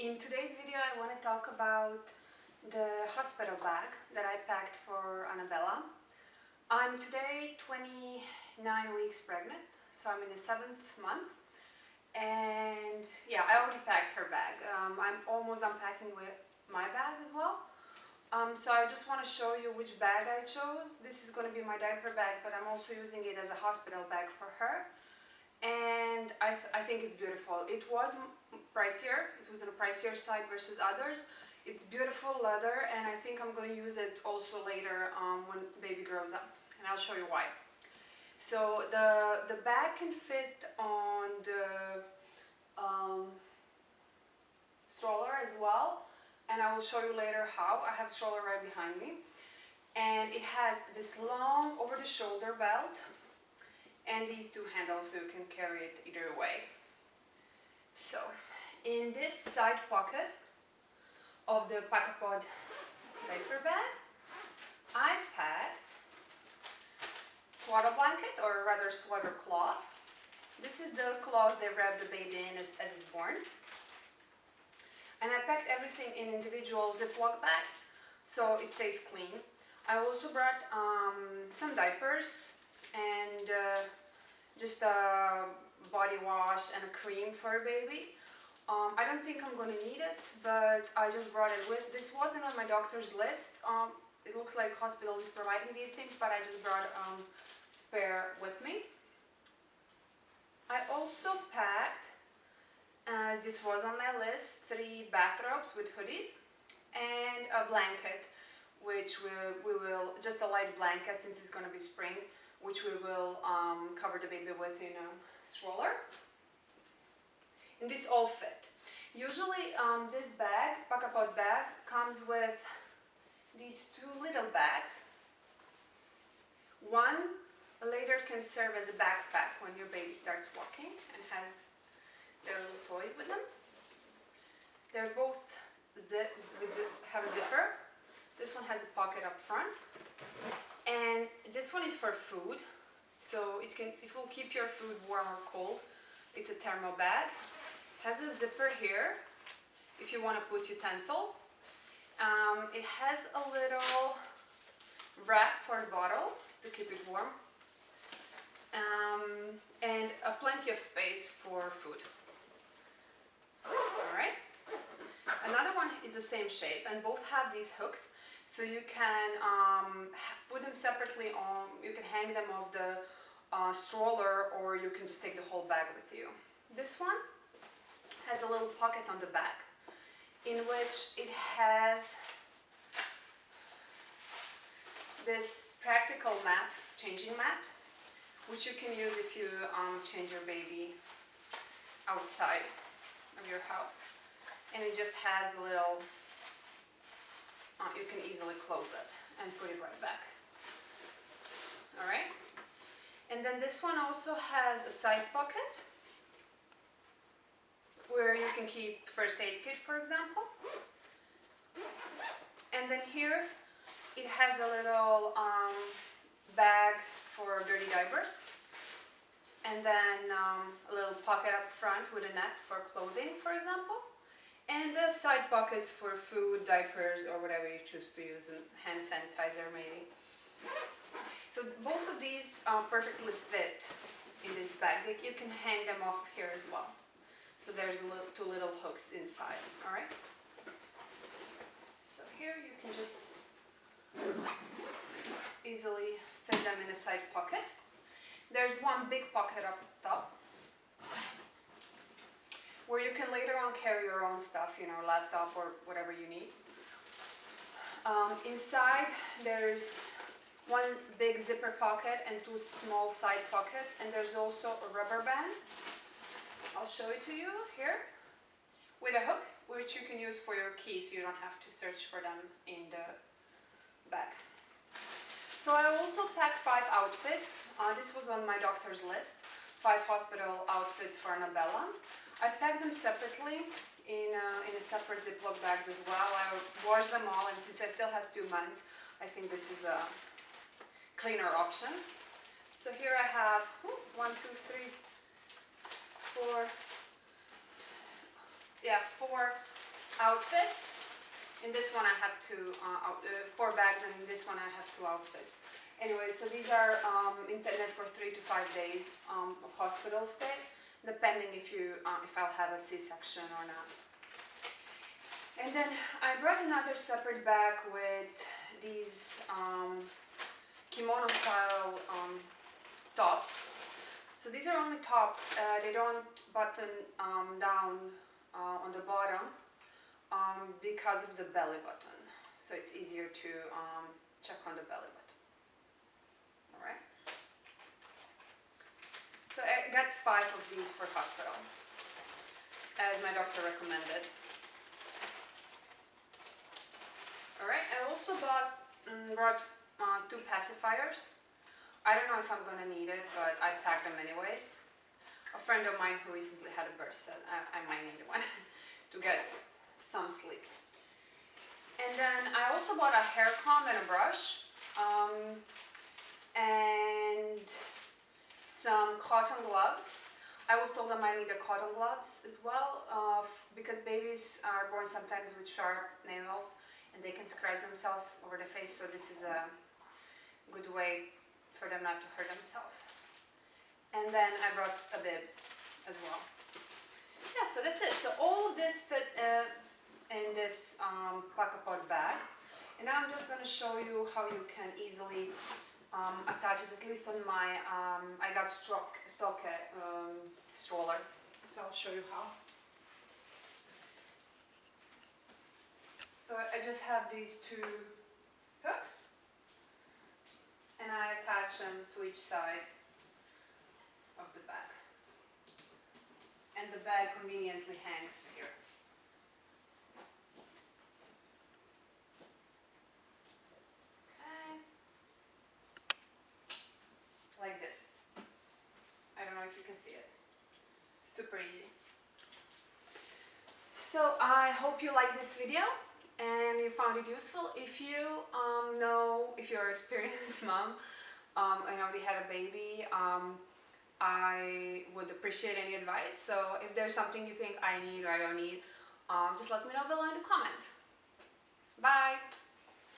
In today's video I want to talk about the hospital bag that I packed for Annabella. I'm today 29 weeks pregnant, so I'm in the seventh month and yeah, I already packed her bag. Um, I'm almost unpacking with my bag as well. Um, so I just want to show you which bag I chose. This is going to be my diaper bag, but I'm also using it as a hospital bag for her and I, th I think it's beautiful. It was pricier, it was on a pricier side versus others. It's beautiful leather and I think I'm going to use it also later um, when baby grows up and I'll show you why. So the, the bag can fit on the um, stroller as well and I will show you later how. I have stroller right behind me and it has this long over the shoulder belt and these two handles so you can carry it either way. So in this side pocket of the Pacapod diaper bag, I packed swaddle blanket or rather swaddle cloth. This is the cloth they wrap the baby in as, as it's born. And I packed everything in individual Ziploc bags so it stays clean. I also brought um, some diapers and uh, just a body wash and a cream for a baby. Um, I don't think I'm to need it, but I just brought it with. This wasn't on my doctor's list. Um, it looks like hospital is providing these things, but I just brought um, spare with me. I also packed, as this was on my list, three bathrobes with hoodies and a blanket, which we, we will, just a light blanket since it's to be spring, which we will um, cover the baby with in a stroller. And this all fit. Usually um, this bag, Pacapod bag, comes with these two little bags. One later can serve as a backpack when your baby starts walking and has their little toys with them. They're both zip, zip, have a zipper. This one has a pocket up front and this one is for food so it can it will keep your food warm or cold it's a thermal bag has a zipper here if you want to put utensils. Um, it has a little wrap for a bottle to keep it warm. Um, and a plenty of space for food. All right another one is the same shape and both have these hooks so you can um, put them separately on, you can hang them off the uh, stroller or you can just take the whole bag with you. This one has a little pocket on the back in which it has this practical mat, changing mat, which you can use if you um, change your baby outside of your house. And it just has a little uh, you can easily close it and put it right back. All right. And then this one also has a side pocket where you can keep first aid kit, for example. And then here it has a little um, bag for dirty diapers. And then um, a little pocket up front with a net for clothing, for example and uh, side pockets for food, diapers, or whatever you choose to use, and hand sanitizer maybe. So both of these are perfectly fit in this bag. You can hang them off here as well. So there's two little hooks inside, all right? So here you can just easily fit them in a side pocket. There's one big pocket up top where you can later on carry your own stuff, you know, laptop or whatever you need. Um, inside there's one big zipper pocket and two small side pockets and there's also a rubber band. I'll show it to you here with a hook which you can use for your keys you don't have to search for them in the bag. So I also packed five outfits. Uh, this was on my doctor's list. Five hospital outfits for Annabella. I packed them separately in a, in a separate Ziploc bags as well. I washed them all and since I still have two months, I think this is a cleaner option. So here I have one, two, three, four, yeah, four outfits. In this one I have two, uh, out, uh, four bags and in this one I have two outfits. Anyway, so these are um, intended for three to five days um, of hospital stay, depending if you uh, if I'll have a C-section or not. And then I brought another separate bag with these um, kimono style um, tops. So these are only tops, uh, they don't button um, down uh, on the bottom um, because of the belly button. So it's easier to um, check on the belly button. Alright. So I got five of these for hospital, as my doctor recommended. Alright, I also bought, um, brought uh, two pacifiers. I don't know if I'm gonna need it, but I them anyways. A friend of mine who recently had a birth said I, I might need one to get some sleep. And then I also bought a hair comb and a brush. Um, and some cotton gloves. I was told I might need the cotton gloves as well uh, because babies are born sometimes with sharp nails and they can scratch themselves over the face so this is a good way for them not to hurt themselves. And then I brought a bib as well. Yeah, so that's it. So all of this fit uh, in this um, Pacapod bag. And now I'm just going to show you how you can easily um, attach it, at least on my, um, I got Stokke um, stroller. So I'll show you how. So I just have these two hooks and I attach them to each side of the bag. And the bag conveniently hangs here. Okay. Like this. I don't know if you can see it. Super easy. So I hope you like this video and you found it useful. If you um, know, if you're an experienced mom um, and already had a baby, um, I would appreciate any advice. So if there's something you think I need or I don't need, um, just let me know below in the comment. Bye!